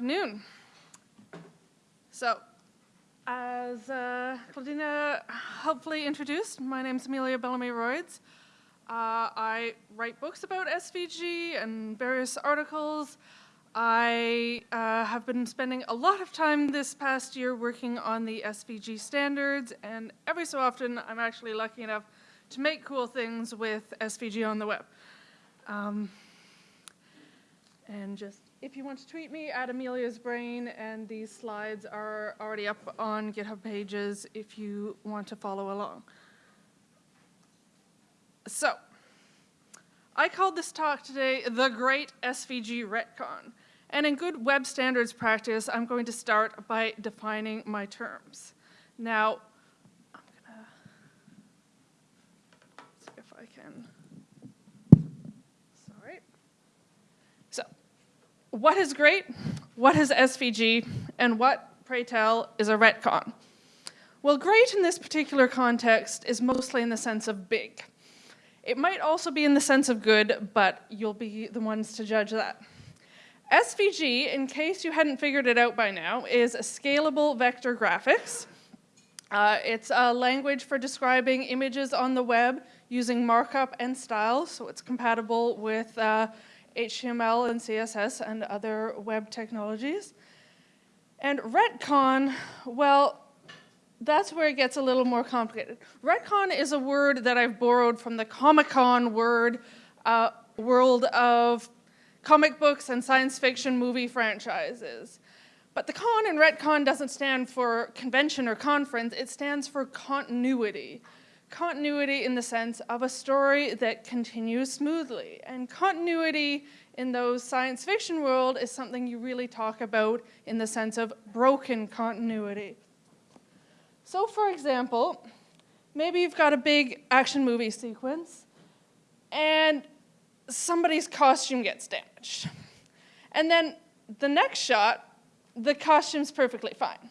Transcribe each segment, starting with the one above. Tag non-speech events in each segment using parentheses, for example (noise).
afternoon. So, as uh, Claudina helpfully introduced, my name is Amelia Bellamy-Royds. Uh, I write books about SVG and various articles. I uh, have been spending a lot of time this past year working on the SVG standards, and every so often I'm actually lucky enough to make cool things with SVG on the web. Um, and just, if you want to tweet me, at Amelia's Brain, and these slides are already up on GitHub pages if you want to follow along. So, I called this talk today The Great SVG Retcon. And in good web standards practice, I'm going to start by defining my terms. Now, I'm gonna see if I can, sorry. So, what is great? What is SVG? And what, pray tell, is a retcon? Well, great in this particular context is mostly in the sense of big. It might also be in the sense of good, but you'll be the ones to judge that. SVG, in case you hadn't figured it out by now, is a scalable vector graphics. Uh, it's a language for describing images on the web using markup and style, so it's compatible with uh, HTML and CSS and other web technologies. And retcon, well, that's where it gets a little more complicated. Retcon is a word that I've borrowed from the Comic-Con word uh, world of comic books and science fiction movie franchises. But the con in retcon doesn't stand for convention or conference, it stands for continuity. Continuity in the sense of a story that continues smoothly. And continuity in those science fiction world is something you really talk about in the sense of broken continuity. So for example, maybe you've got a big action movie sequence and somebody's costume gets damaged. And then the next shot, the costume's perfectly fine.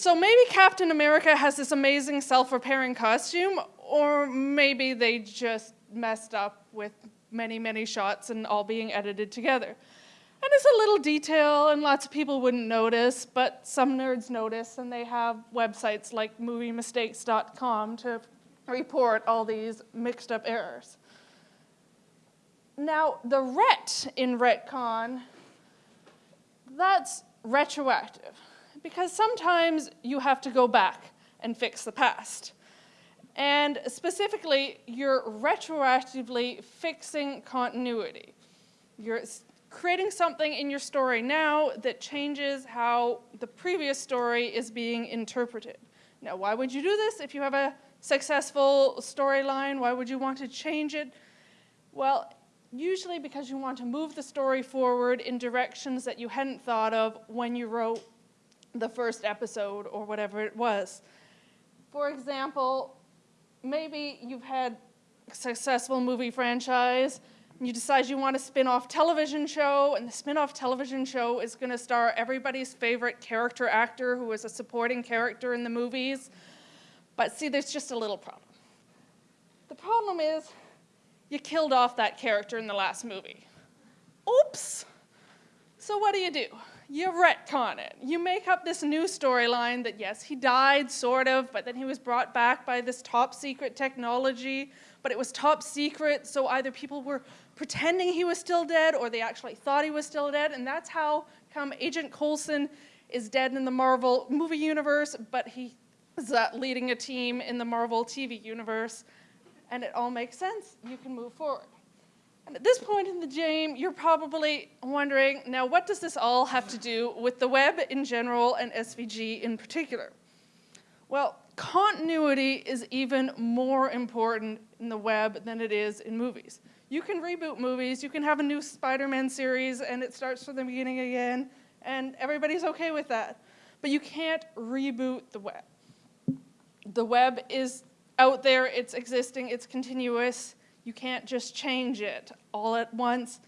So maybe Captain America has this amazing self-repairing costume, or maybe they just messed up with many, many shots and all being edited together. And it's a little detail and lots of people wouldn't notice, but some nerds notice and they have websites like moviemistakes.com to report all these mixed up errors. Now, the ret in retcon, that's retroactive because sometimes you have to go back and fix the past. And specifically, you're retroactively fixing continuity. You're creating something in your story now that changes how the previous story is being interpreted. Now, why would you do this if you have a successful storyline? Why would you want to change it? Well, usually because you want to move the story forward in directions that you hadn't thought of when you wrote the first episode or whatever it was. For example, maybe you've had a successful movie franchise, and you decide you want a spin-off television show, and the spin-off television show is going to star everybody's favorite character actor who was a supporting character in the movies. But see, there's just a little problem. The problem is you killed off that character in the last movie. Oops. So what do you do? You retcon it. You make up this new storyline that yes, he died, sort of, but then he was brought back by this top secret technology, but it was top secret, so either people were pretending he was still dead or they actually thought he was still dead, and that's how come Agent Coulson is dead in the Marvel movie universe, but he is uh, leading a team in the Marvel TV universe and it all makes sense, you can move forward. At this point in the game, you're probably wondering, now what does this all have to do with the web in general and SVG in particular? Well, continuity is even more important in the web than it is in movies. You can reboot movies, you can have a new Spider-Man series and it starts from the beginning again, and everybody's okay with that. But you can't reboot the web. The web is out there, it's existing, it's continuous. You can't just change it all at once.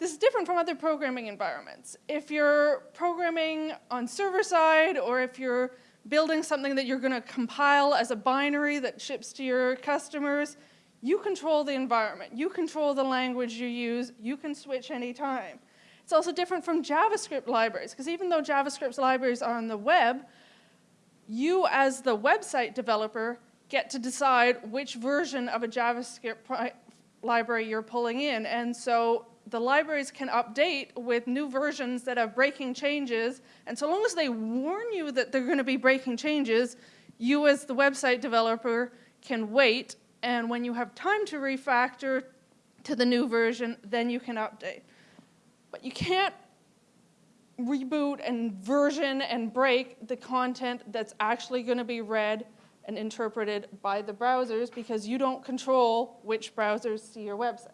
This is different from other programming environments. If you're programming on server side or if you're building something that you're going to compile as a binary that ships to your customers, you control the environment. You control the language you use. You can switch anytime. It's also different from JavaScript libraries, because even though JavaScript libraries are on the web, you as the website developer get to decide which version of a JavaScript library you're pulling in. And so the libraries can update with new versions that have breaking changes. And so long as they warn you that they're going to be breaking changes, you as the website developer can wait. And when you have time to refactor to the new version, then you can update. But you can't reboot and version and break the content that's actually going to be read and interpreted by the browsers because you don't control which browsers see your website.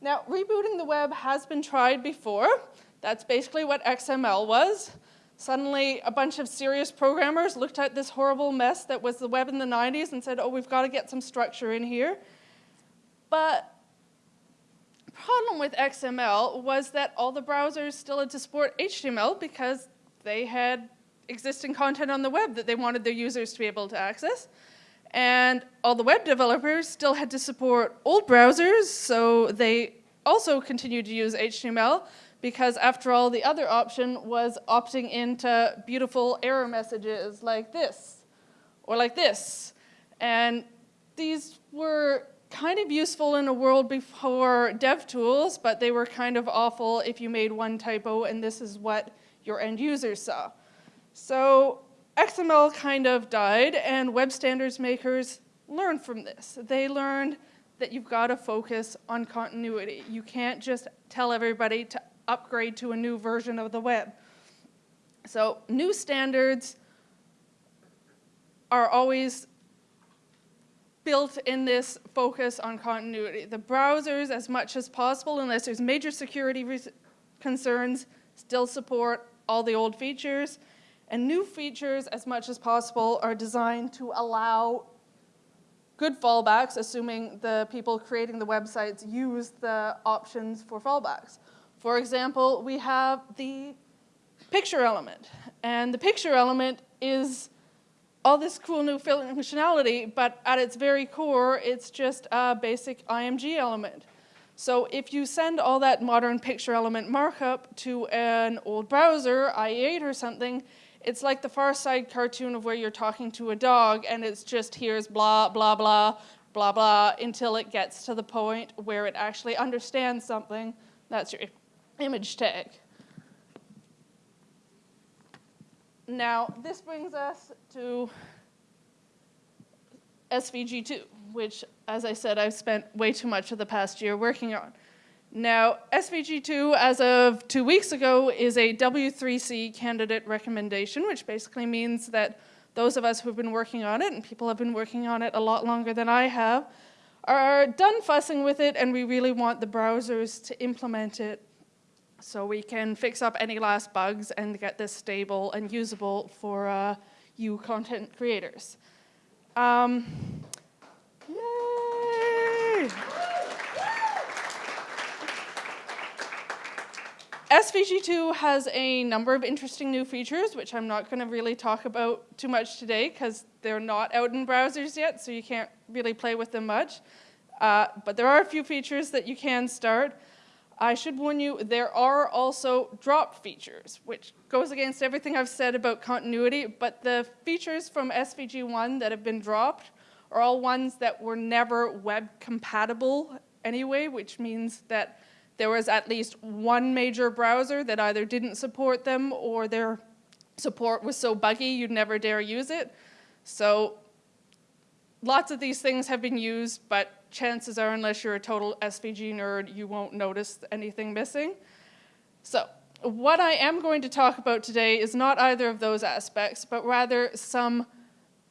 Now, rebooting the web has been tried before. That's basically what XML was. Suddenly, a bunch of serious programmers looked at this horrible mess that was the web in the 90s and said, oh, we've got to get some structure in here. But the problem with XML was that all the browsers still had to support HTML because they had existing content on the web that they wanted their users to be able to access. And all the web developers still had to support old browsers, so they also continued to use HTML because after all, the other option was opting into beautiful error messages like this or like this. And these were kind of useful in a world before dev tools, but they were kind of awful if you made one typo and this is what your end users saw. So XML kind of died and web standards makers learned from this. They learned that you've got to focus on continuity. You can't just tell everybody to upgrade to a new version of the web. So new standards are always built in this focus on continuity. The browsers, as much as possible, unless there's major security concerns, still support all the old features. And new features, as much as possible, are designed to allow good fallbacks, assuming the people creating the websites use the options for fallbacks. For example, we have the picture element. And the picture element is all this cool new functionality, but at its very core, it's just a basic IMG element. So if you send all that modern picture element markup to an old browser, IE8 or something, it's like the Far Side cartoon of where you're talking to a dog and it's just here's blah, blah, blah, blah, blah, until it gets to the point where it actually understands something. That's your image tag. Now, this brings us to SVG2, which, as I said, I've spent way too much of the past year working on. Now, SVG2, as of two weeks ago, is a W3C candidate recommendation, which basically means that those of us who have been working on it, and people have been working on it a lot longer than I have, are done fussing with it, and we really want the browsers to implement it so we can fix up any last bugs and get this stable and usable for uh, you content creators. Um, yay! SVG2 has a number of interesting new features, which I'm not going to really talk about too much today because they're not out in browsers yet, so you can't really play with them much. Uh, but there are a few features that you can start. I should warn you, there are also drop features, which goes against everything I've said about continuity, but the features from SVG1 that have been dropped are all ones that were never web compatible anyway, which means that there was at least one major browser that either didn't support them or their support was so buggy you'd never dare use it. So lots of these things have been used, but chances are, unless you're a total SVG nerd, you won't notice anything missing. So what I am going to talk about today is not either of those aspects, but rather some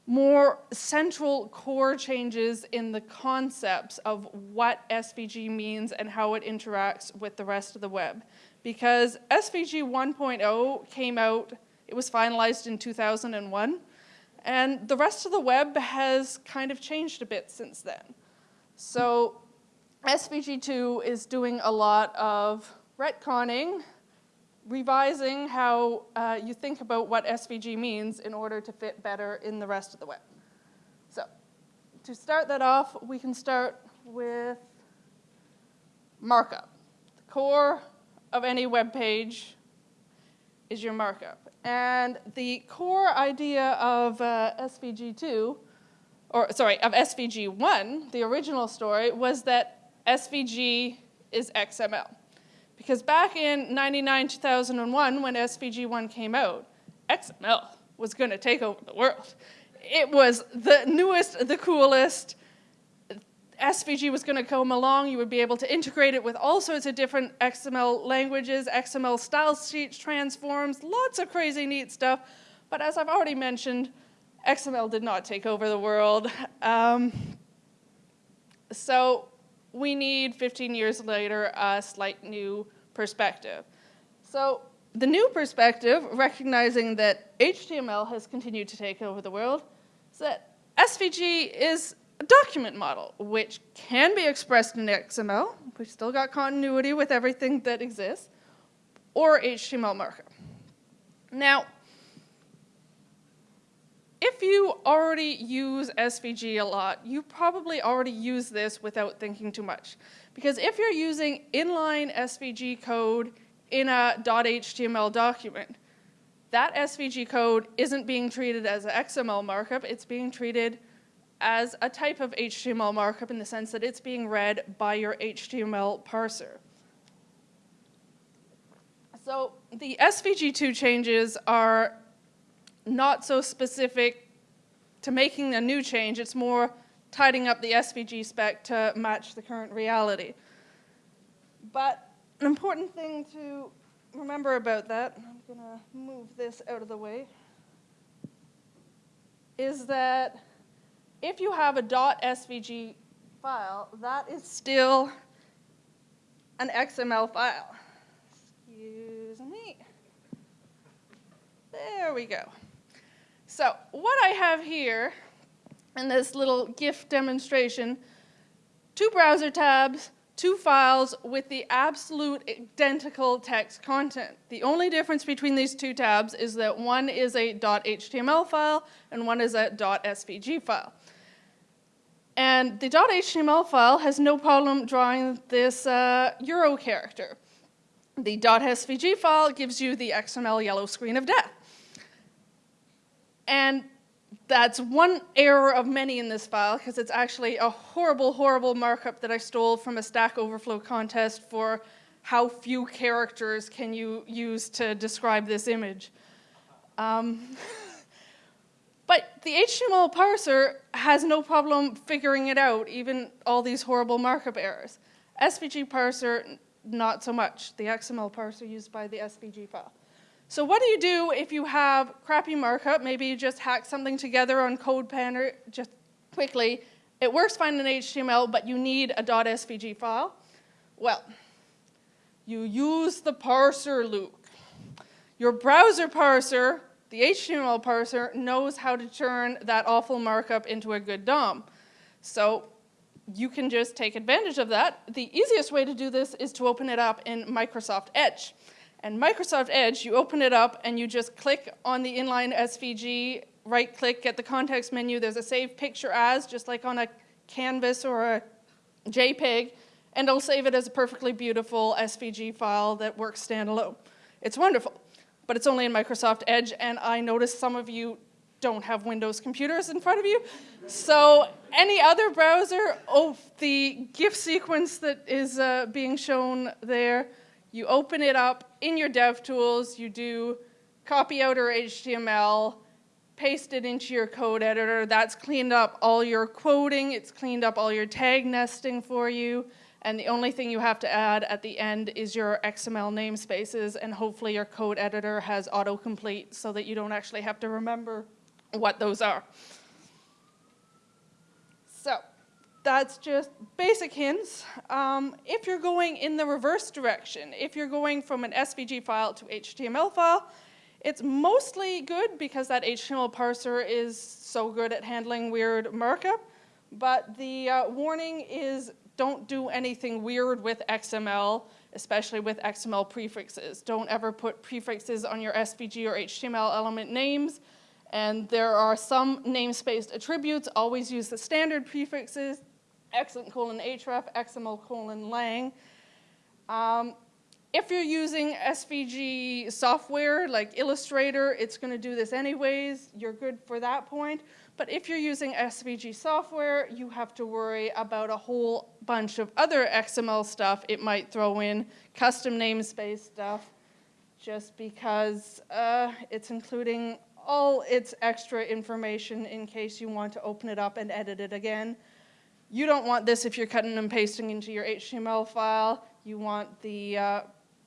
more central core changes in the concepts of what SVG means and how it interacts with the rest of the web. Because SVG 1.0 came out, it was finalized in 2001, and the rest of the web has kind of changed a bit since then. So SVG 2 is doing a lot of retconning revising how uh, you think about what SVG means in order to fit better in the rest of the web. So to start that off, we can start with markup. The core of any web page is your markup. And the core idea of uh, SVG2, or sorry, of SVG1, the original story, was that SVG is XML. Because back in 99, 2001, when SVG1 came out, XML was going to take over the world. It was the newest, the coolest, SVG was going to come along, you would be able to integrate it with all sorts of different XML languages, XML style sheets, transforms, lots of crazy neat stuff. But as I've already mentioned, XML did not take over the world. Um, so we need 15 years later a slight new perspective. So the new perspective, recognizing that HTML has continued to take over the world, is that SVG is a document model, which can be expressed in XML. We've still got continuity with everything that exists, or HTML markup. Now, if you already use SVG a lot, you probably already use this without thinking too much. Because if you're using inline SVG code in a .html document, that SVG code isn't being treated as an XML markup, it's being treated as a type of HTML markup in the sense that it's being read by your HTML parser. So the SVG2 changes are not so specific to making a new change, it's more tidying up the SVG spec to match the current reality. But an important thing to remember about that, I'm going to move this out of the way, is that if you have a .svg file, that is still an XML file. Excuse me. There we go. So what I have here in this little GIF demonstration, two browser tabs, two files with the absolute identical text content. The only difference between these two tabs is that one is a .html file and one is a .svg file. And the .html file has no problem drawing this uh, Euro character. The .svg file gives you the XML yellow screen of death. And that's one error of many in this file because it's actually a horrible, horrible markup that I stole from a Stack Overflow contest for how few characters can you use to describe this image. Um, (laughs) but the HTML parser has no problem figuring it out, even all these horrible markup errors. SVG parser, not so much, the XML parser used by the SVG file. So what do you do if you have crappy markup? Maybe you just hack something together on CodePen or just quickly. It works fine in HTML, but you need a .svg file. Well, you use the parser loop. Your browser parser, the HTML parser, knows how to turn that awful markup into a good DOM. So you can just take advantage of that. The easiest way to do this is to open it up in Microsoft Edge. And Microsoft Edge, you open it up and you just click on the inline SVG, right click, get the context menu, there's a save picture as, just like on a canvas or a JPEG, and it'll save it as a perfectly beautiful SVG file that works standalone. It's wonderful, but it's only in Microsoft Edge, and I notice some of you don't have Windows computers in front of you. So any other browser, oh, the GIF sequence that is uh, being shown there, you open it up in your DevTools, you do copy outer HTML, paste it into your code editor. That's cleaned up all your quoting, it's cleaned up all your tag nesting for you, and the only thing you have to add at the end is your XML namespaces, and hopefully your code editor has autocomplete so that you don't actually have to remember what those are. So that's just basic hints. Um, if you're going in the reverse direction, if you're going from an SVG file to HTML file, it's mostly good because that HTML parser is so good at handling weird markup, but the uh, warning is don't do anything weird with XML, especially with XML prefixes. Don't ever put prefixes on your SVG or HTML element names, and there are some namespaced attributes. Always use the standard prefixes xlink colon href, XML colon lang. Um, if you're using SVG software like Illustrator, it's going to do this anyways. You're good for that point. But if you're using SVG software, you have to worry about a whole bunch of other XML stuff it might throw in, custom namespace stuff, just because uh, it's including all its extra information in case you want to open it up and edit it again. You don't want this if you're cutting and pasting into your HTML file. You want the uh,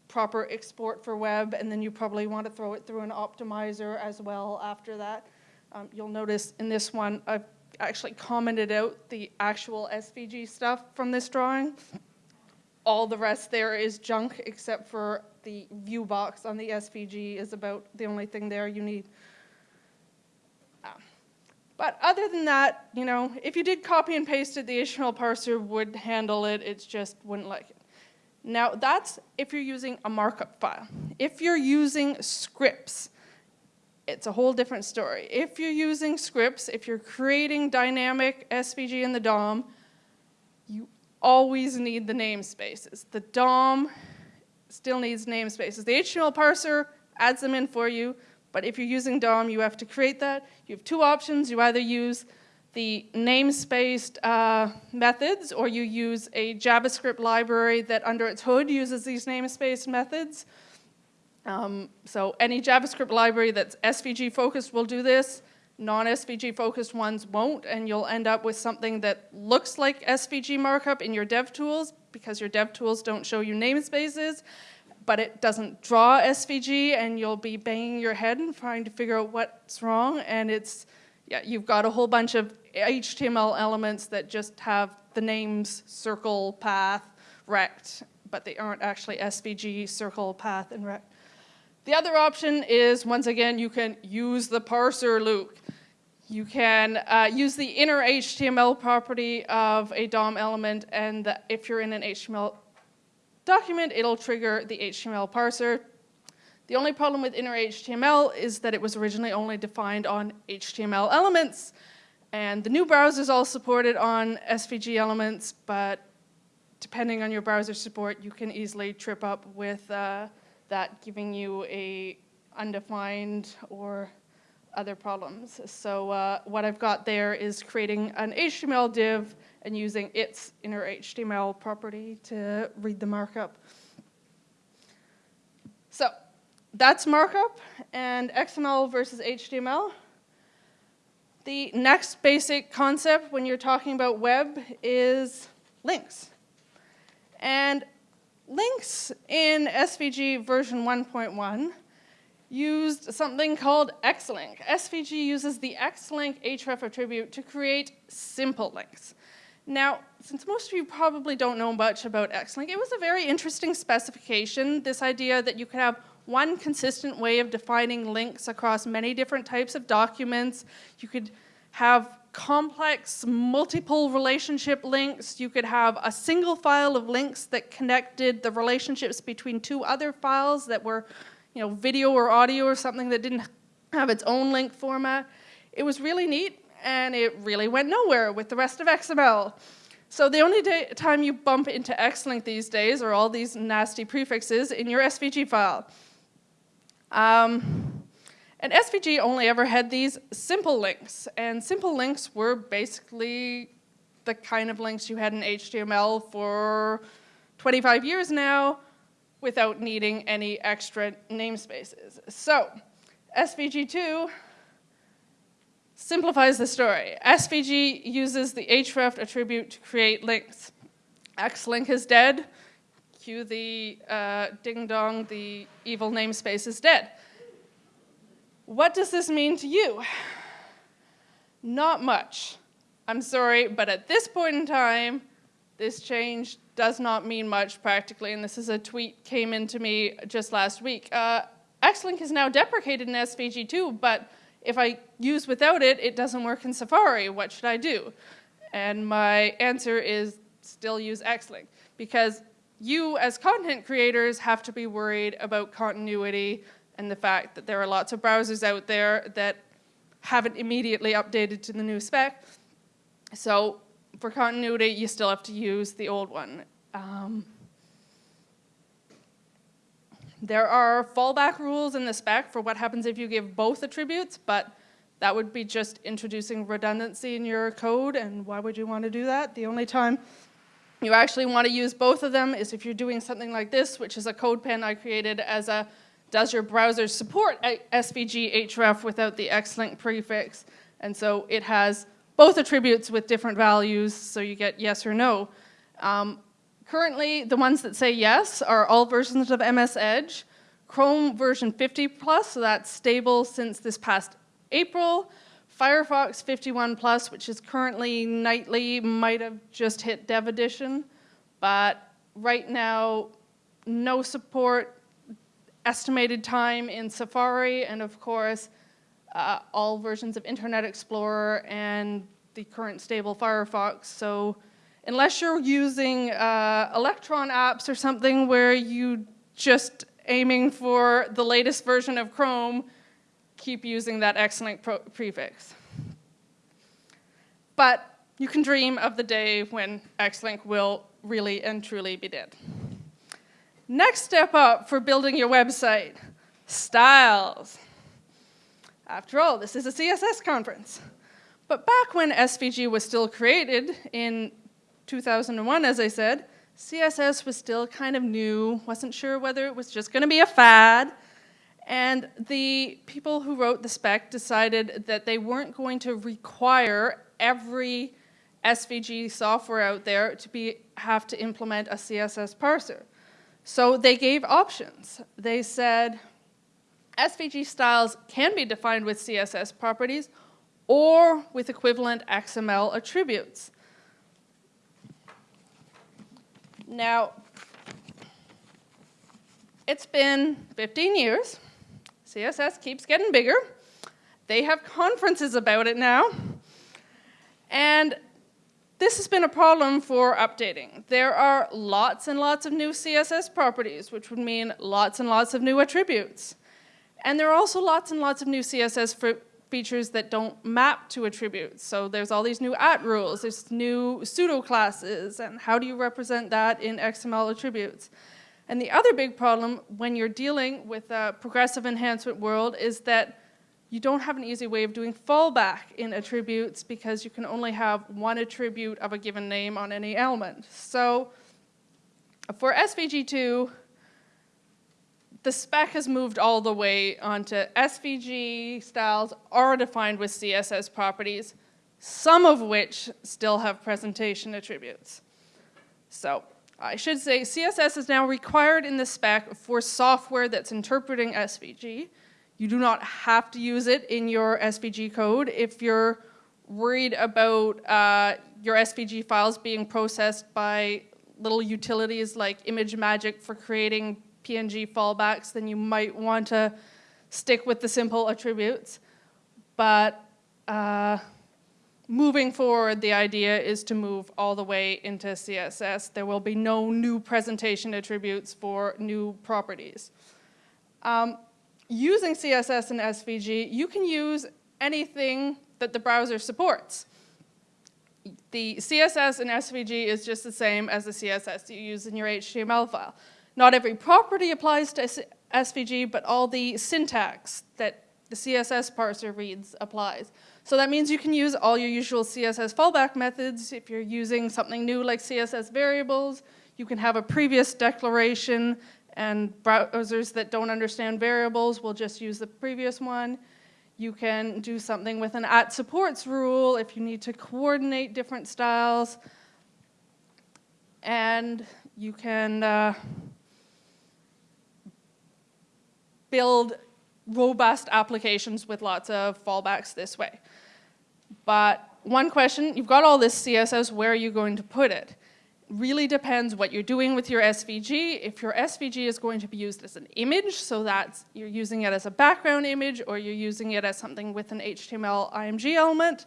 proper export for web, and then you probably want to throw it through an optimizer as well after that. Um, you'll notice in this one, I've actually commented out the actual SVG stuff from this drawing. All the rest there is junk except for the view box on the SVG is about the only thing there you need. But other than that, you know, if you did copy and paste it, the HTML parser would handle it, it just wouldn't like it. Now that's if you're using a markup file. If you're using scripts, it's a whole different story. If you're using scripts, if you're creating dynamic SVG in the DOM, you always need the namespaces. The DOM still needs namespaces. The HTML parser adds them in for you, but if you're using DOM, you have to create that. You have two options. You either use the namespaced uh, methods, or you use a JavaScript library that under its hood uses these namespaced methods. Um, so any JavaScript library that's SVG focused will do this. Non-SVG focused ones won't, and you'll end up with something that looks like SVG markup in your dev tools because your dev tools don't show you namespaces, but it doesn't draw SVG, and you'll be banging your head and trying to figure out what's wrong, and it's, yeah, you've got a whole bunch of HTML elements that just have the names circle, path, rect, but they aren't actually SVG, circle, path, and rect. The other option is, once again, you can use the parser loop. You can uh, use the inner HTML property of a DOM element, and the, if you're in an HTML document, it'll trigger the HTML parser. The only problem with inner HTML is that it was originally only defined on HTML elements, and the new browsers all supported on SVG elements, but depending on your browser support, you can easily trip up with uh, that giving you a undefined or other problems. So uh, what I've got there is creating an HTML div and using its inner HTML property to read the markup. So that's markup and XML versus HTML. The next basic concept when you're talking about web is links. And links in SVG version 1.1 used something called xlink. SVG uses the xlink href attribute to create simple links. Now, since most of you probably don't know much about xlink, it was a very interesting specification, this idea that you could have one consistent way of defining links across many different types of documents. You could have complex multiple relationship links. You could have a single file of links that connected the relationships between two other files that were, you know, video or audio or something that didn't have its own link format. It was really neat and it really went nowhere with the rest of XML. So the only time you bump into xlink these days are all these nasty prefixes in your SVG file. Um, and SVG only ever had these simple links, and simple links were basically the kind of links you had in HTML for 25 years now without needing any extra namespaces. So, SVG2 simplifies the story. SVG uses the href attribute to create links. Xlink is dead. Cue the uh, ding dong, the evil namespace is dead. What does this mean to you? Not much. I'm sorry, but at this point in time, this change does not mean much practically, and this is a tweet came into me just last week. Uh, Xlink is now deprecated in SVG2, but if I use without it, it doesn't work in Safari. What should I do? And my answer is still use Xlink, because you as content creators have to be worried about continuity and the fact that there are lots of browsers out there that haven't immediately updated to the new spec. So for continuity, you still have to use the old one. Um, There are fallback rules in the spec for what happens if you give both attributes, but that would be just introducing redundancy in your code, and why would you want to do that? The only time you actually want to use both of them is if you're doing something like this, which is a CodePen I created as a does your browser support SVG href without the xlink prefix? And so it has both attributes with different values, so you get yes or no. Um, currently, the ones that say yes are all versions of MS Edge. Chrome version 50 plus, so that's stable since this past April. Firefox 51 plus, which is currently nightly, might have just hit dev edition, but right now, no support, estimated time in Safari, and of course, uh, all versions of Internet Explorer and the current stable Firefox. So unless you're using uh, Electron apps or something where you just aiming for the latest version of Chrome, keep using that Xlink prefix. But you can dream of the day when Xlink will really and truly be dead. Next step up for building your website, styles. After all, this is a CSS conference. But back when SVG was still created in 2001, as I said, CSS was still kind of new, wasn't sure whether it was just going to be a fad, and the people who wrote the spec decided that they weren't going to require every SVG software out there to be, have to implement a CSS parser. So they gave options. They said SVG styles can be defined with CSS properties or with equivalent XML attributes. Now, it's been 15 years CSS keeps getting bigger. They have conferences about it now. And this has been a problem for updating. There are lots and lots of new CSS properties, which would mean lots and lots of new attributes. And there are also lots and lots of new CSS features that don't map to attributes. So there's all these new at rules, there's new pseudo classes, and how do you represent that in XML attributes? And the other big problem when you're dealing with a progressive enhancement world is that you don't have an easy way of doing fallback in attributes because you can only have one attribute of a given name on any element. So for SVG2, the spec has moved all the way onto SVG styles are defined with CSS properties, some of which still have presentation attributes. So I should say CSS is now required in the spec for software that's interpreting SVG. You do not have to use it in your SVG code. If you're worried about uh, your SVG files being processed by little utilities like ImageMagick for creating PNG fallbacks, then you might want to stick with the simple attributes. But uh, moving forward, the idea is to move all the way into CSS. There will be no new presentation attributes for new properties. Um, using CSS and SVG, you can use anything that the browser supports. The CSS and SVG is just the same as the CSS you use in your HTML file. Not every property applies to SVG, but all the syntax that the CSS parser reads applies. So that means you can use all your usual CSS fallback methods. If you're using something new like CSS variables, you can have a previous declaration and browsers that don't understand variables will just use the previous one. You can do something with an at supports rule if you need to coordinate different styles. And you can uh, build robust applications with lots of fallbacks this way. But one question, you've got all this CSS, where are you going to put it? Really depends what you're doing with your SVG. If your SVG is going to be used as an image, so that you're using it as a background image or you're using it as something with an HTML IMG element,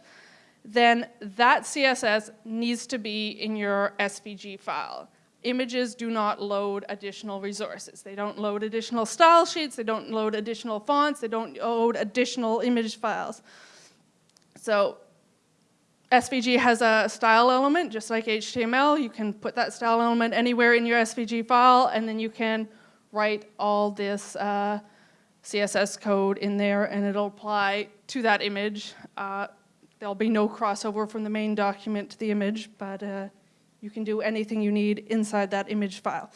then that CSS needs to be in your SVG file. Images do not load additional resources. They don't load additional style sheets, they don't load additional fonts, they don't load additional image files. So SVG has a style element, just like HTML. You can put that style element anywhere in your SVG file, and then you can write all this uh, CSS code in there and it'll apply to that image. Uh, there'll be no crossover from the main document to the image, but uh, you can do anything you need inside that image file.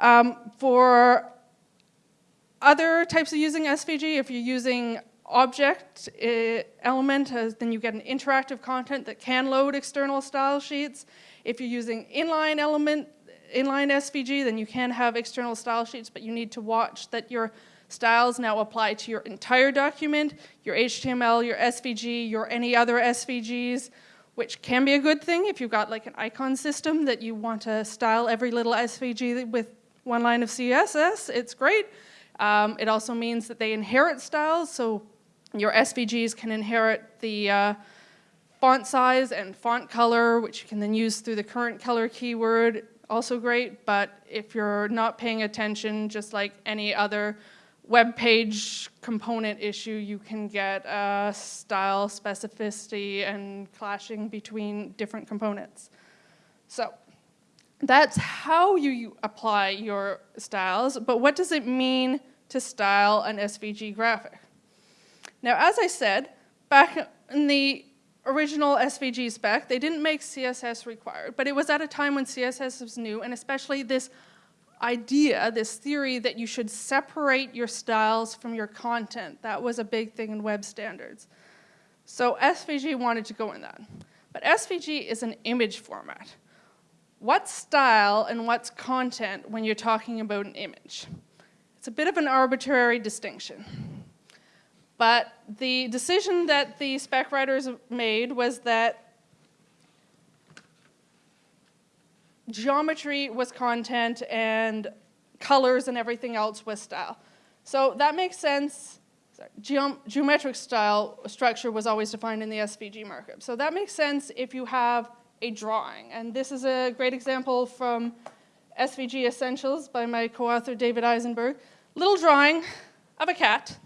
Um, for other types of using SVG, if you're using object uh, element, uh, then you get an interactive content that can load external style sheets. If you're using inline element, inline SVG, then you can have external style sheets, but you need to watch that your styles now apply to your entire document, your HTML, your SVG, your any other SVGs, which can be a good thing if you've got like an icon system that you want to style every little SVG with one line of CSS, it's great. Um, it also means that they inherit styles, so your SVGs can inherit the uh, font size and font color, which you can then use through the current color keyword, also great, but if you're not paying attention, just like any other web page component issue, you can get uh, style specificity and clashing between different components. So that's how you apply your styles, but what does it mean to style an SVG graphic? Now, as I said, back in the original SVG spec, they didn't make CSS required, but it was at a time when CSS was new, and especially this idea, this theory that you should separate your styles from your content. That was a big thing in web standards. So SVG wanted to go in that. But SVG is an image format. What's style and what's content when you're talking about an image? It's a bit of an arbitrary distinction. But the decision that the spec writers made was that geometry was content and colors and everything else was style. So that makes sense. Geom geometric style structure was always defined in the SVG markup. So that makes sense if you have a drawing. And this is a great example from SVG Essentials by my co-author David Eisenberg. Little drawing of a cat.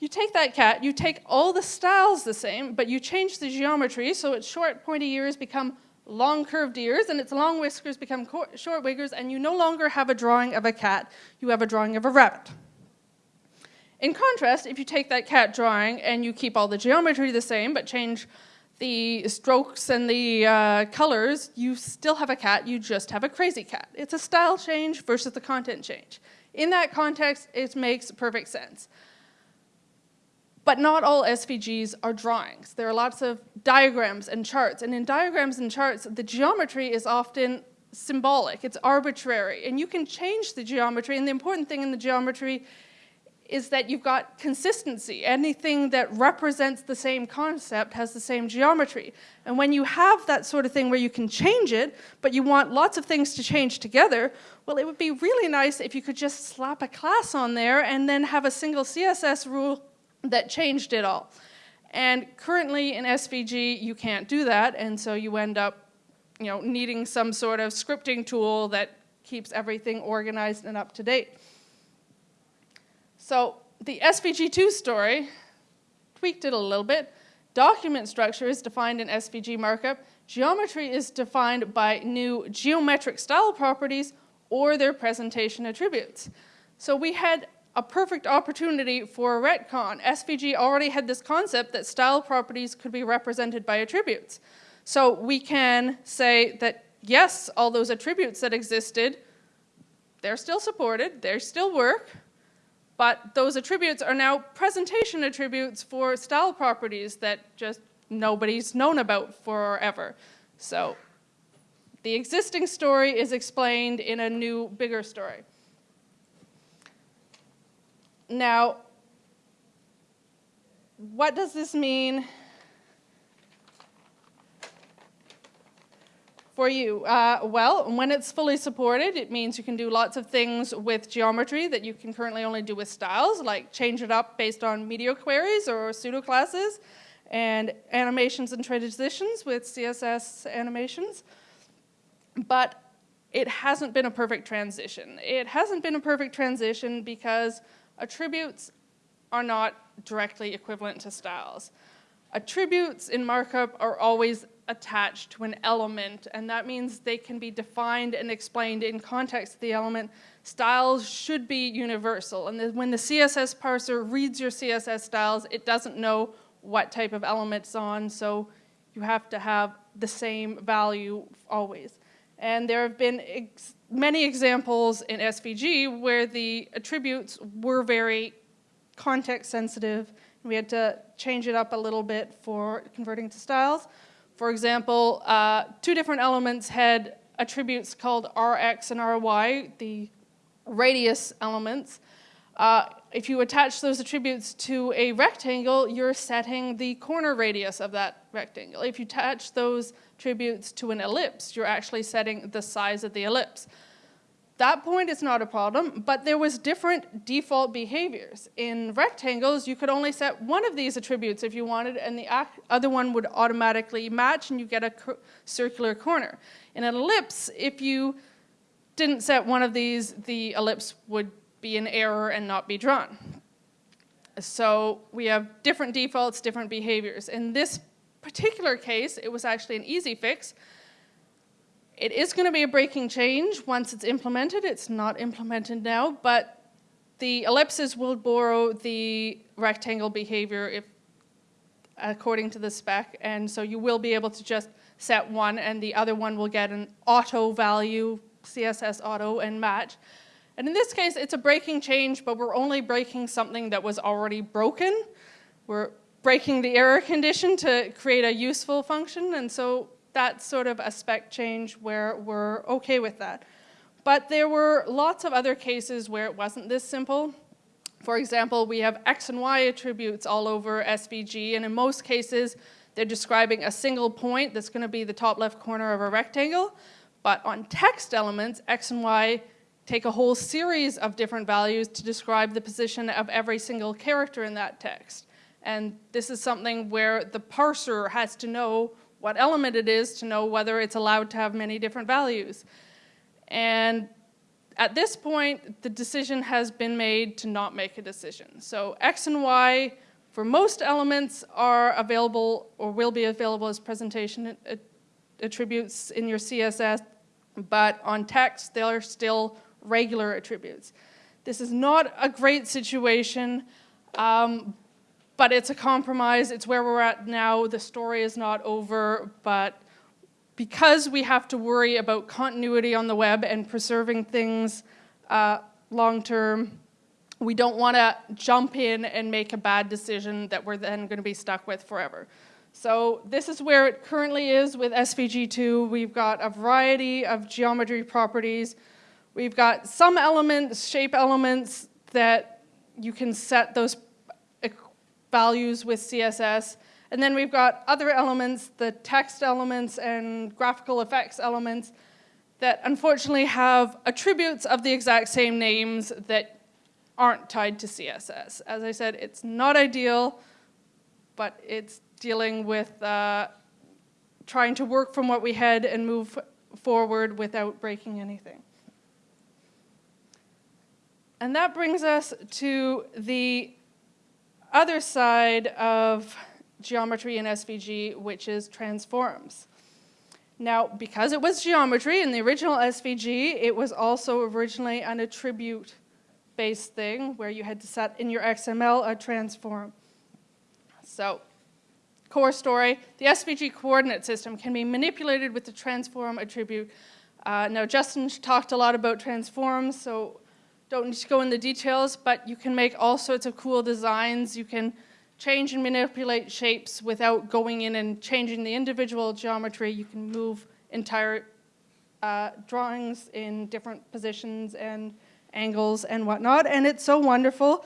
You take that cat, you take all the styles the same, but you change the geometry so its short pointy ears become long curved ears and its long whiskers become short whiskers and you no longer have a drawing of a cat, you have a drawing of a rabbit. In contrast, if you take that cat drawing and you keep all the geometry the same but change the strokes and the uh, colors, you still have a cat, you just have a crazy cat. It's a style change versus the content change. In that context, it makes perfect sense. But not all SVGs are drawings. There are lots of diagrams and charts, and in diagrams and charts, the geometry is often symbolic, it's arbitrary, and you can change the geometry, and the important thing in the geometry is that you've got consistency. Anything that represents the same concept has the same geometry. And when you have that sort of thing where you can change it, but you want lots of things to change together, well, it would be really nice if you could just slap a class on there and then have a single CSS rule that changed it all. And currently in SVG, you can't do that, and so you end up you know, needing some sort of scripting tool that keeps everything organized and up to date. So the SVG2 story tweaked it a little bit. Document structure is defined in SVG markup. Geometry is defined by new geometric style properties or their presentation attributes. So we had a perfect opportunity for a retcon. SVG already had this concept that style properties could be represented by attributes. So we can say that yes, all those attributes that existed, they're still supported, they still work, but those attributes are now presentation attributes for style properties that just nobody's known about forever. So the existing story is explained in a new, bigger story. Now, what does this mean for you? Uh, well, when it's fully supported, it means you can do lots of things with geometry that you can currently only do with styles, like change it up based on media queries or pseudo classes, and animations and transitions with CSS animations. But it hasn't been a perfect transition. It hasn't been a perfect transition because Attributes are not directly equivalent to styles. Attributes in markup are always attached to an element, and that means they can be defined and explained in context of the element. styles should be universal. And when the CSS parser reads your CSS styles, it doesn't know what type of element it's on, so you have to have the same value always. And there have been ex many examples in SVG where the attributes were very context sensitive. We had to change it up a little bit for converting to styles. For example, uh, two different elements had attributes called Rx and Ry, the radius elements. Uh, if you attach those attributes to a rectangle, you're setting the corner radius of that rectangle. If you attach those attributes to an ellipse, you're actually setting the size of the ellipse. That point is not a problem, but there was different default behaviors. In rectangles, you could only set one of these attributes if you wanted, and the other one would automatically match, and you get a circular corner. In an ellipse, if you didn't set one of these, the ellipse would be an error and not be drawn. So we have different defaults, different behaviors. In this particular case, it was actually an easy fix it is going to be a breaking change once it's implemented. It's not implemented now, but the ellipses will borrow the rectangle behavior if according to the spec, and so you will be able to just set one and the other one will get an auto value, CSS auto, and match. And in this case, it's a breaking change, but we're only breaking something that was already broken. We're breaking the error condition to create a useful function, and so that's sort of a spec change where we're okay with that. But there were lots of other cases where it wasn't this simple. For example, we have X and Y attributes all over SVG, and in most cases, they're describing a single point that's going to be the top left corner of a rectangle. But on text elements, X and Y take a whole series of different values to describe the position of every single character in that text. And this is something where the parser has to know what element it is to know whether it's allowed to have many different values. And at this point, the decision has been made to not make a decision. So X and Y for most elements are available or will be available as presentation attributes in your CSS, but on text, they're still regular attributes. This is not a great situation, um, but it's a compromise. It's where we're at now. The story is not over, but because we have to worry about continuity on the web and preserving things uh, long term, we don't want to jump in and make a bad decision that we're then going to be stuck with forever. So this is where it currently is with SVG2. We've got a variety of geometry properties. We've got some elements, shape elements, that you can set those values with CSS. And then we've got other elements, the text elements and graphical effects elements that unfortunately have attributes of the exact same names that aren't tied to CSS. As I said, it's not ideal, but it's dealing with uh, trying to work from what we had and move forward without breaking anything. And that brings us to the other side of geometry in SVG, which is transforms. Now, because it was geometry in the original SVG, it was also originally an attribute-based thing where you had to set in your XML a transform. So, core story, the SVG coordinate system can be manipulated with the transform attribute. Uh, now, Justin talked a lot about transforms, so don't need to go in the details, but you can make all sorts of cool designs. You can change and manipulate shapes without going in and changing the individual geometry. You can move entire uh, drawings in different positions and angles and whatnot. And it's so wonderful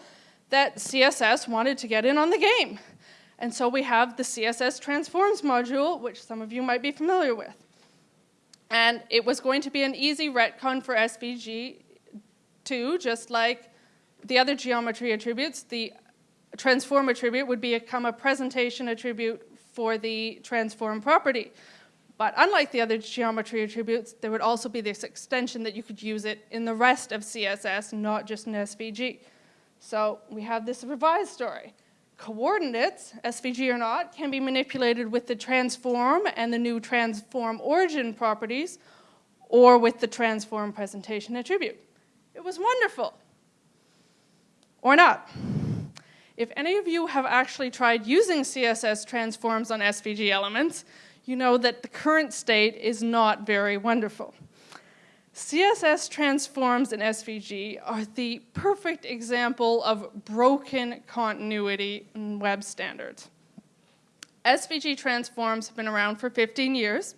that CSS wanted to get in on the game. And so we have the CSS Transforms module, which some of you might be familiar with. And it was going to be an easy retcon for SVG Two, just like the other geometry attributes, the transform attribute would become a presentation attribute for the transform property. But unlike the other geometry attributes, there would also be this extension that you could use it in the rest of CSS, not just in SVG. So we have this revised story. Coordinates, SVG or not, can be manipulated with the transform and the new transform origin properties, or with the transform presentation attribute. It was wonderful. Or not. If any of you have actually tried using CSS transforms on SVG elements, you know that the current state is not very wonderful. CSS transforms in SVG are the perfect example of broken continuity in web standards. SVG transforms have been around for 15 years.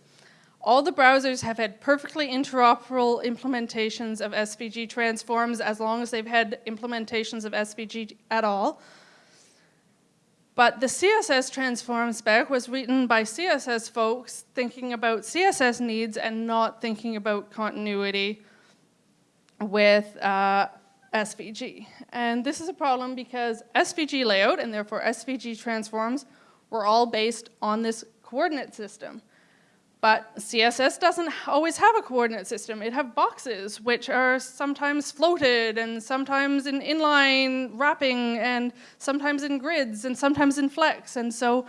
All the browsers have had perfectly interoperable implementations of SVG transforms as long as they've had implementations of SVG at all. But the CSS transform spec was written by CSS folks thinking about CSS needs and not thinking about continuity with uh, SVG. And this is a problem because SVG layout and therefore SVG transforms were all based on this coordinate system. But CSS doesn't always have a coordinate system. It have boxes, which are sometimes floated, and sometimes in inline wrapping, and sometimes in grids, and sometimes in flex. And so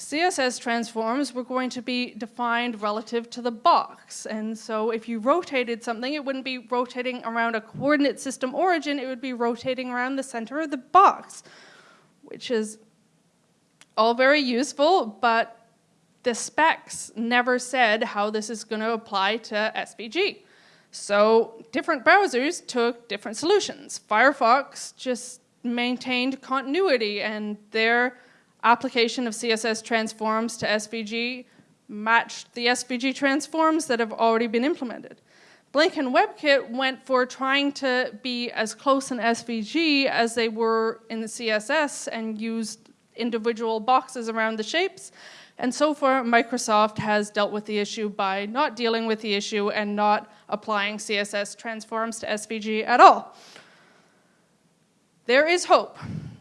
CSS transforms were going to be defined relative to the box. And so if you rotated something, it wouldn't be rotating around a coordinate system origin, it would be rotating around the center of the box, which is all very useful, but the specs never said how this is going to apply to SVG. So different browsers took different solutions. Firefox just maintained continuity and their application of CSS transforms to SVG matched the SVG transforms that have already been implemented. Blink and WebKit went for trying to be as close in SVG as they were in the CSS and used individual boxes around the shapes and so far, Microsoft has dealt with the issue by not dealing with the issue and not applying CSS transforms to SVG at all. There is hope.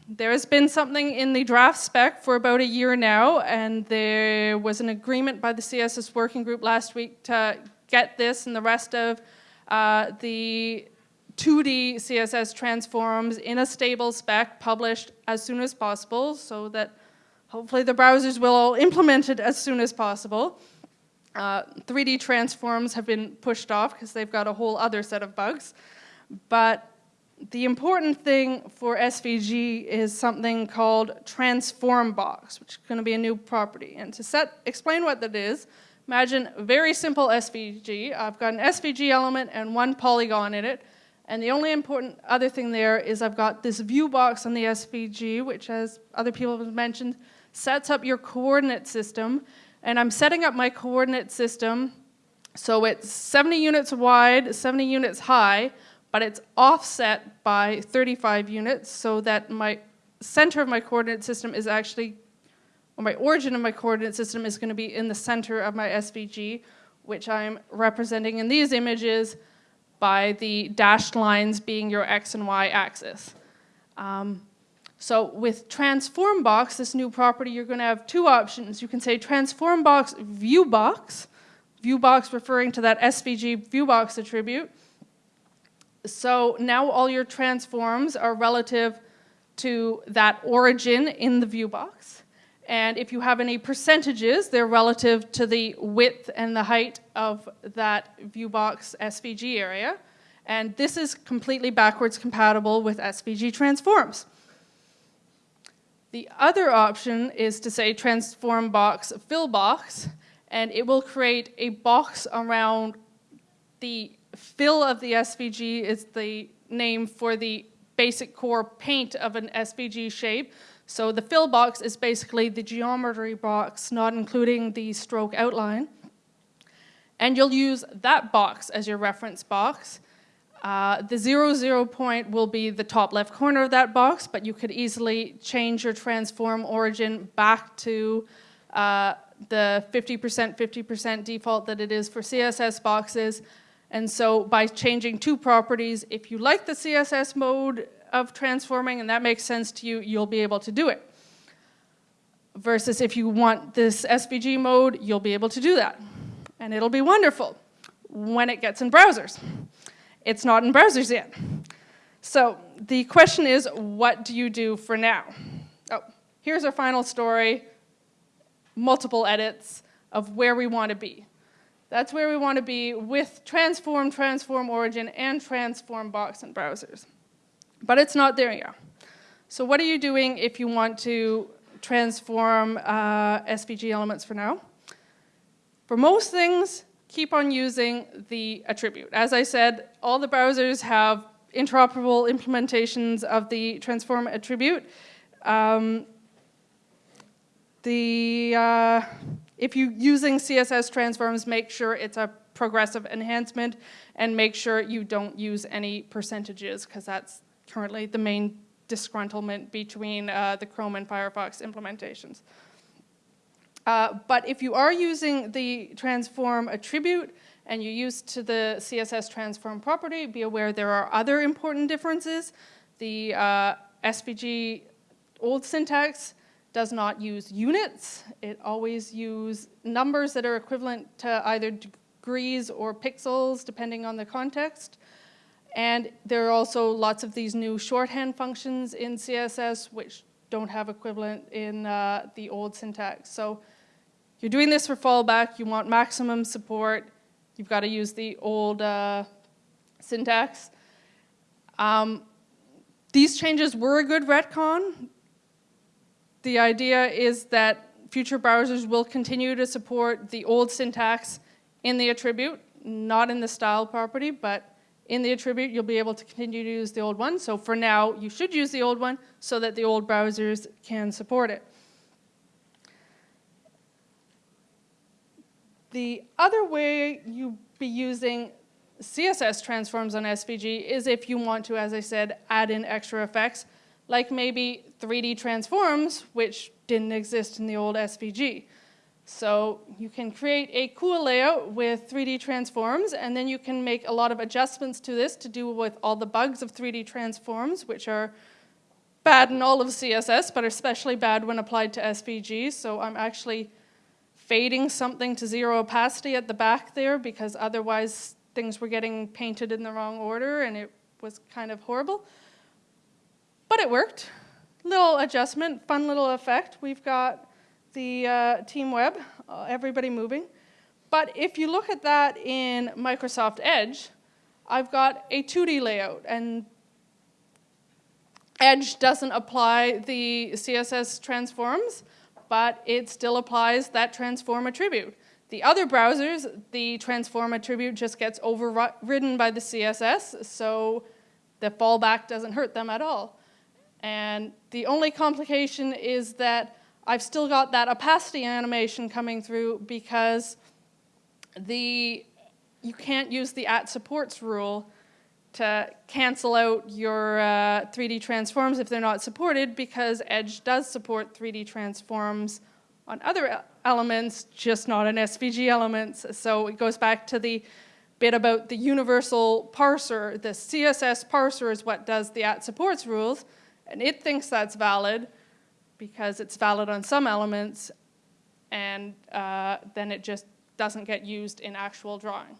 There has been something in the draft spec for about a year now, and there was an agreement by the CSS working group last week to get this and the rest of uh, the 2D CSS transforms in a stable spec published as soon as possible so that Hopefully the browsers will all implement it as soon as possible. Uh, 3D transforms have been pushed off because they've got a whole other set of bugs. But the important thing for SVG is something called transform box, which is going to be a new property. And to set, explain what that is, imagine a very simple SVG. I've got an SVG element and one polygon in it. And the only important other thing there is I've got this view box on the SVG, which as other people have mentioned, sets up your coordinate system. And I'm setting up my coordinate system so it's 70 units wide, 70 units high, but it's offset by 35 units so that my center of my coordinate system is actually, or my origin of my coordinate system is going to be in the center of my SVG, which I'm representing in these images by the dashed lines being your x and y axis. Um, so with transform box, this new property, you're going to have two options. You can say transform box view box, view box referring to that SVG view box attribute. So now all your transforms are relative to that origin in the view box. And if you have any percentages, they're relative to the width and the height of that view box SVG area. And this is completely backwards compatible with SVG transforms. The other option is to say transform box fill box, and it will create a box around the fill of the SVG is the name for the basic core paint of an SVG shape. So the fill box is basically the geometry box, not including the stroke outline. And you'll use that box as your reference box. Uh, the zero zero point will be the top left corner of that box, but you could easily change your transform origin back to uh, the 50% 50% default that it is for CSS boxes. And so by changing two properties, if you like the CSS mode of transforming and that makes sense to you, you'll be able to do it. Versus if you want this SVG mode, you'll be able to do that. And it'll be wonderful when it gets in browsers. It's not in browsers yet. So the question is, what do you do for now? Oh, here's our final story, multiple edits of where we want to be. That's where we want to be with transform, transform origin, and transform box and browsers. But it's not there yet. So what are you doing if you want to transform uh, SVG elements for now? For most things, keep on using the attribute. As I said, all the browsers have interoperable implementations of the transform attribute. Um, the, uh, if you're using CSS transforms, make sure it's a progressive enhancement and make sure you don't use any percentages because that's currently the main disgruntlement between uh, the Chrome and Firefox implementations. Uh, but if you are using the transform attribute and you're used to the CSS transform property, be aware there are other important differences. The uh, SVG old syntax does not use units. It always uses numbers that are equivalent to either degrees or pixels, depending on the context. And there are also lots of these new shorthand functions in CSS which don't have equivalent in uh, the old syntax. So you're doing this for fallback, you want maximum support, you've got to use the old uh, syntax. Um, these changes were a good retcon. The idea is that future browsers will continue to support the old syntax in the attribute, not in the style property, but in the attribute, you'll be able to continue to use the old one. So for now, you should use the old one so that the old browsers can support it. The other way you be using CSS transforms on SVG is if you want to, as I said, add in extra effects, like maybe 3D transforms, which didn't exist in the old SVG. So you can create a cool layout with 3D transforms, and then you can make a lot of adjustments to this to do with all the bugs of 3D transforms, which are bad in all of CSS, but especially bad when applied to SVG. So I'm actually fading something to zero opacity at the back there because otherwise things were getting painted in the wrong order and it was kind of horrible. But it worked. Little adjustment, fun little effect. We've got the uh, team web, uh, everybody moving. But if you look at that in Microsoft Edge, I've got a 2D layout and Edge doesn't apply the CSS transforms, but it still applies that transform attribute. The other browsers, the transform attribute just gets overridden by the CSS, so the fallback doesn't hurt them at all. And the only complication is that I've still got that opacity animation coming through because the you can't use the at supports rule to cancel out your uh, 3D transforms if they're not supported because Edge does support 3D transforms on other elements, just not on SVG elements. So it goes back to the bit about the universal parser. The CSS parser is what does the at supports rules, and it thinks that's valid, because it's valid on some elements and uh, then it just doesn't get used in actual drawing.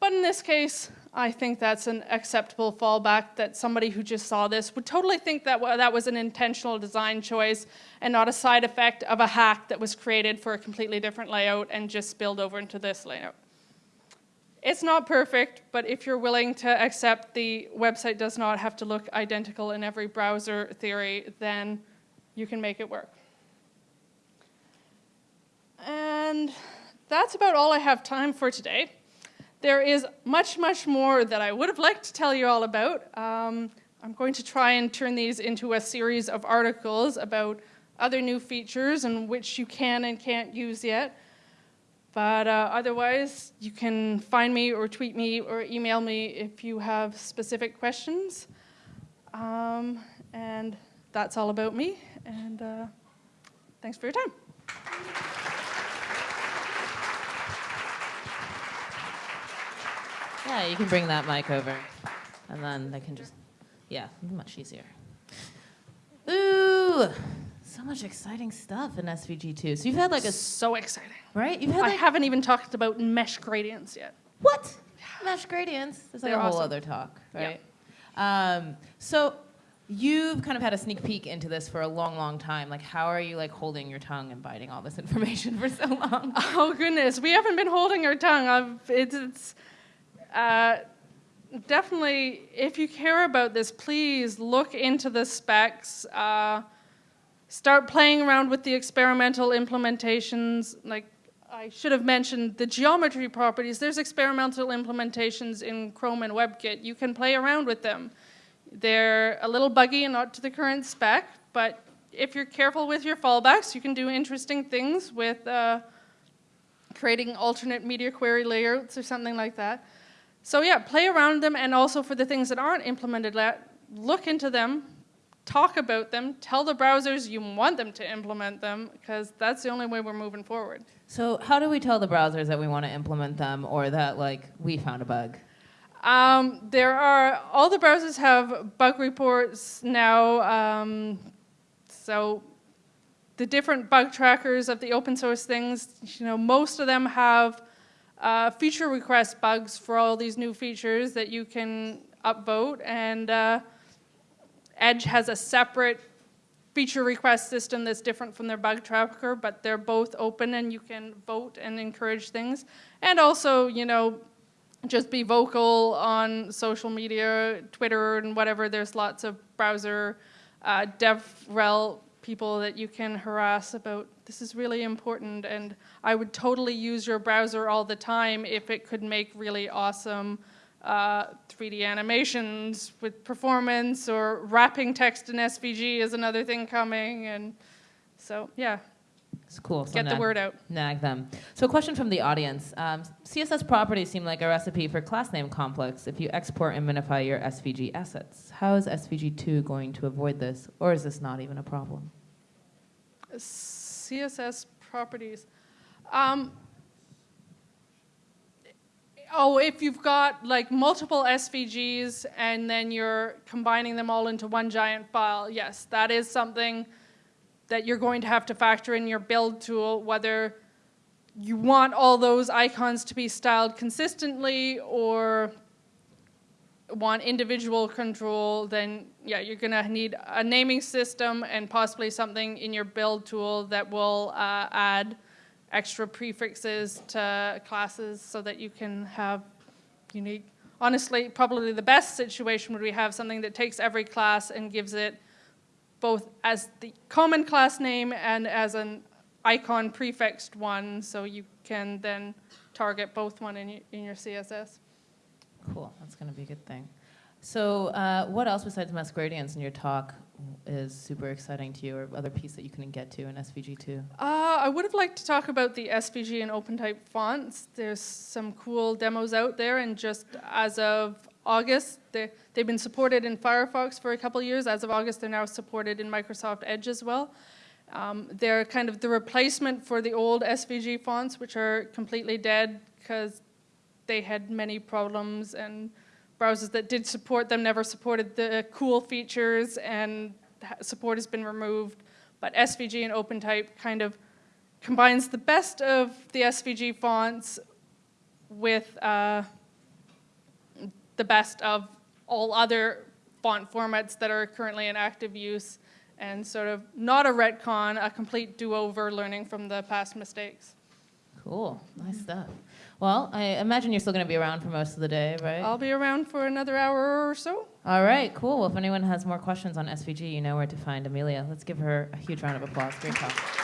But in this case, I think that's an acceptable fallback that somebody who just saw this would totally think that that was an intentional design choice and not a side effect of a hack that was created for a completely different layout and just spilled over into this layout. It's not perfect, but if you're willing to accept the website does not have to look identical in every browser theory, then you can make it work. And that's about all I have time for today. There is much, much more that I would have liked to tell you all about. Um, I'm going to try and turn these into a series of articles about other new features and which you can and can't use yet. But uh, otherwise, you can find me or tweet me or email me if you have specific questions. Um, and that's all about me. And uh, thanks for your time. Yeah, you can bring that mic over. And then they can just, yeah, much easier. Ooh, much exciting stuff in SVG2. So you've had like a so exciting, right? You've had. I like, haven't even talked about mesh gradients yet. What? Mesh gradients. That's like They're a whole awesome. other talk, right? Um, so You've kind of had a sneak peek into this for a long, long time. Like, how are you like holding your tongue and biting all this (laughs) information for so long? (laughs) Oh goodness, we haven't been holding our tongue. I've, it's, it's uh, definitely, if you care about this, please look into the specs. Uh, start playing around with the experimental implementations. Like I should have mentioned the geometry properties. There's experimental implementations in Chrome and WebKit. You can play around with them. They're a little buggy and not to the current spec, but if you're careful with your fallbacks, you can do interesting things with uh, creating alternate media query layouts or something like that. So yeah, play around them, and also for the things that aren't implemented yet, look into them, talk about them, tell the browsers you want them to implement them, because that's the only way we're moving forward. So, how do we tell the browsers that we want to implement them or that like we found a bug? Um, there are, all the browsers have bug reports now. Um, so the different bug trackers of the open source things, you know, most of them have uh, feature request bugs for all these new features that you can upvote. And uh, Edge has a separate feature request system that's different from their bug tracker, but they're both open and you can vote and encourage things. And also, you know, just be vocal on social media, Twitter and whatever. There's lots of browser uh, DevRel people that you can harass about this is really important and I would totally use your browser all the time if it could make really awesome uh, 3D animations with performance or wrapping text in SVG is another thing coming and so yeah, It's cool. So get the word out. Nag them. So, a question from the audience: um, CSS properties seem like a recipe for class name complex. If you export and minify your SVG assets, how is SVG2 going to avoid this, or is this not even a problem? CSS properties. Um, oh, if you've got like multiple SVGs and then you're combining them all into one giant file, yes, that is something that you're going to have to factor in your build tool, whether you want all those icons to be styled consistently or want individual control, then yeah, you're gonna need a naming system and possibly something in your build tool that will uh, add extra prefixes to classes so that you can have unique. Honestly, probably the best situation would be have something that takes every class and gives it both as the common class name and as an icon prefixed one, so you can then target both one in, in your CSS. Cool. That's going to be a good thing. So, uh, what else besides mesh gradients in your talk is super exciting to you, or other piece that you couldn't get to in SVG2? Uh, I would have liked to talk about the SVG and OpenType fonts. There's some cool demos out there, and just as of August, they, they've been supported in Firefox for a couple years. As of August, they're now supported in Microsoft Edge as well. Um, they're kind of the replacement for the old SVG fonts, which are completely dead because they had many problems and browsers that did support them never supported the cool features and support has been removed. But SVG and OpenType kind of combines the best of the SVG fonts with uh, the best of all other font formats that are currently in active use and sort of not a retcon, a complete do-over learning from the past mistakes. Cool. Nice stuff. Well, I imagine you're still going to be around for most of the day, right? I'll be around for another hour or so. All right, cool. Well, if anyone has more questions on SVG, you know where to find Amelia. Let's give her a huge round of applause. Great talk.